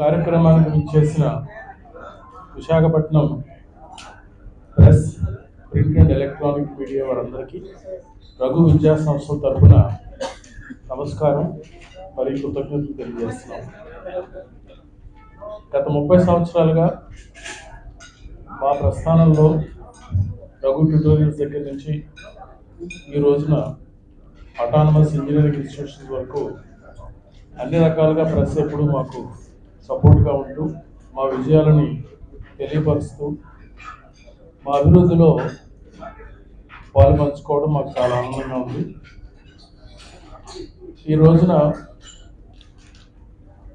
కార్యక్రమానికి చేసిన Visakhapatnam press print and electronic media వారందరికీ రఘు విద్యా సంస్థ తరఫున నమస్కారం. మరియు కృతజ్ఞతలు తెలియజేస్తున్నాం. గత ముప్పై సంవత్సరాలుగా మా ప్రస్థానంలో రఘు ట్యూటోరియల్స్ దగ్గర నుంచి ఈ రోజున అటానమస్ ఇంజనీరింగ్ ఇన్స్టిట్యూషన్స్ వరకు అన్ని రకాలుగా ప్రెస్ ఎప్పుడు మాకు సపోర్ట్గా ఉంటూ మా విజయాలని తెలియపరుస్తూ మా అభివృద్ధిలో పాలు పంచుకోవడం మాకు చాలా ఆనందంగా ఉంది. ఈ రోజున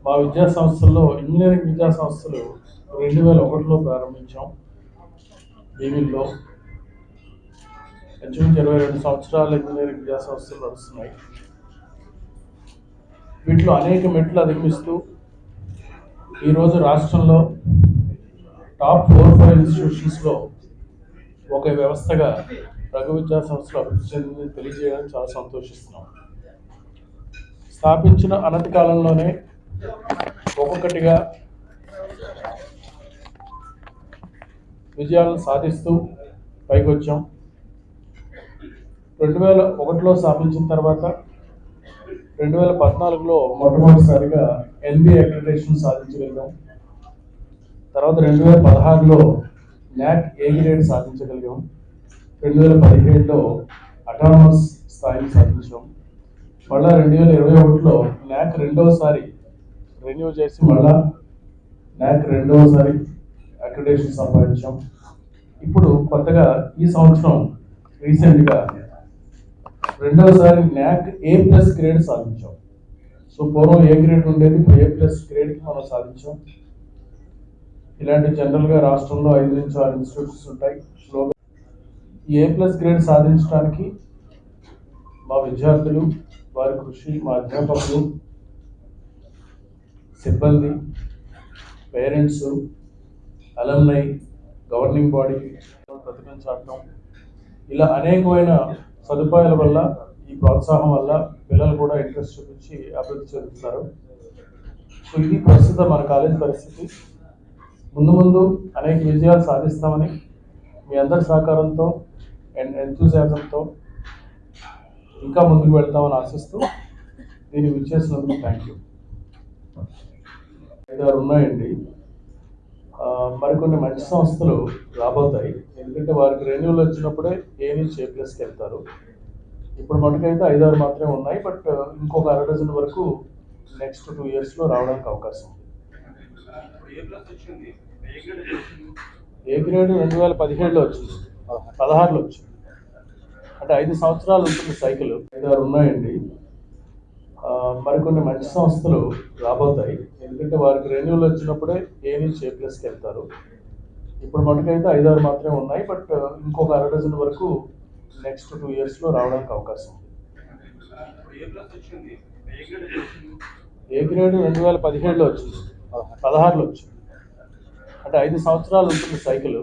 మా విద్యా సంస్థల్లో ఇంజనీరింగ్ విద్యా సంస్థలు రెండు వేల ఒకటిలో ప్రారంభించాం. భీమిల్లో ఇంచుమించు ఇరవై రెండు సంవత్సరాలు ఇంజనీరింగ్ విద్యా సంస్థలు నడుస్తున్నాయి. వీటిలో అనేక మెట్లు అధిగమిస్తూ ఈరోజు రాష్ట్రంలో టాప్ ఫోర్ ఫైవ్ ఇన్స్టిట్యూషన్స్లో ఒక వ్యవస్థగా రఘు విద్యా సంస్థలు అభివృద్ధి చెందిందని తెలియజేయడానికి చాలా సంతోషిస్తున్నాం. స్థాపించిన అనంతకాలంలోనే ఒక్కొక్కటిగా విజయాలను సాధిస్తూ పైకి వచ్చాం రెండు వేల ఒకటిలో స్థాపించిన తర్వాత రెండు వేల పద్నాలుగులో మొట్టమొదటిసారిగా ఎన్బి అక్రిడేషన్ సాధించగలిగాం. తర్వాత రెండు వేల పదహారులో న్యాక్ ఏ గ్రేడ్ సాధించగలిగాం. రెండు వేల పదిహేడులో అటానమస్ స్థాయిని సాధించాం. మళ్ళా రెండు వేల ఇరవై ఒకటిలో న్యాక్ రెండవసారి రెన్యూ చేసి మళ్ళా న్యాక్ రెండవసారి అక్రిడేషన్ సంపాదించాం. ఇప్పుడు కొత్తగా ఈ సంవత్సరం రీసెంట్గా రెండవసారి న్యాక్ ఏ ప్లస్ గ్రేడ్ సాధించాం. సో పూర్వం ఏ గ్రేడ్ ఉండేది ఇప్పుడు ఏ ప్లస్ గ్రేడ్కి మనం సాధించాం. ఇలాంటి జనరల్గా రాష్ట్రంలో ఐదు నుంచి ఆరు ఇన్స్టిట్యూట్స్ ఉంటాయి. స్లోగా ఈ ఏ ప్లస్ గ్రేడ్ సాధించడానికి మా విద్యార్థులు వారి కృషి మా అధ్యాపకులు సిబ్బంది పేరెంట్స్ అలంనై గవర్నింగ్ బాడీ ప్రతిభం చాటం ఇలా అనేకమైన సదుపాయాల వల్ల ఈ ప్రోత్సాహం వల్ల పిల్లలు కూడా ఇంట్రెస్ట్ చూపించి అభివృద్ధి చెందుతున్నారు. సో ఇది ప్రస్తుతం మన కాలేజ్ పరిస్థితి. ముందు ముందు అనేక విజయాలు సాధిస్తామని మీ అందరి సహకారంతో అండ్ ఎంతూజాజంతో ఇంకా ముందుకు వెళ్తామని ఆశిస్తూ దీన్ని విచ్చేసినందుకు థ్యాంక్ యూ ఐదారు ఉన్నాయండి. మరికొన్ని మంచి సంస్థలు రాబోతాయి. ఎందుకంటే వారికి రెన్యువల్ వచ్చినప్పుడే ఏ నుంచి వెళ్తారు. ఇప్పుడు మటుకైతే ఐదారు మాత్రమే ఉన్నాయి బట్ ఇంకొక అర డజన్ వరకు నెక్స్ట్ టూ ఇయర్స్లో రావడానికి అవకాశం ఉంది. A grade? రెండు వేల పదిహేడులో వచ్చింది. పదహారులో వచ్చింది. అంటే ఐదు సంవత్సరాలు ఉంటుంది సైకిల్. ఐదారు ఉన్నాయండి. మరికొన్ని మంచి సంస్థలు రాబోతాయి. ఎందుకంటే వారికి రెన్యువల్ వచ్చినప్పుడే ఏ నుంచి వెళ్తారు. ఇప్పుడు మటుకైతే ఐదారు మాత్రమే ఉన్నాయి బట్ ఇంకొక అర డజన్ వరకు నెక్స్ట్ టూ ఇయర్స్లో రావడానికి అవకాశం ఉంది. ఏ గ్రేడ్ రెండు వేల పదిహేడులో వచ్చింది. పదహారులో వచ్చింది. అంటే ఐదు సంవత్సరాలు ఉంటుంది సైకిల్